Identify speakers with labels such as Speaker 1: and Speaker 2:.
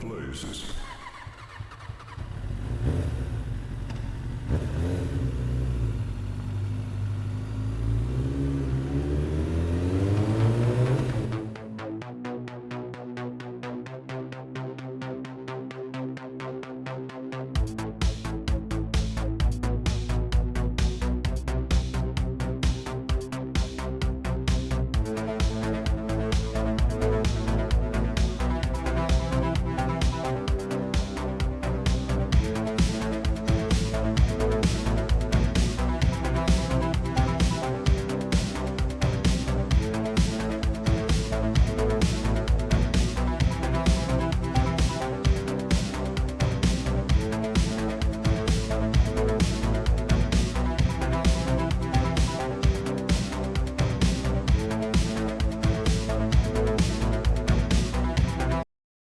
Speaker 1: places.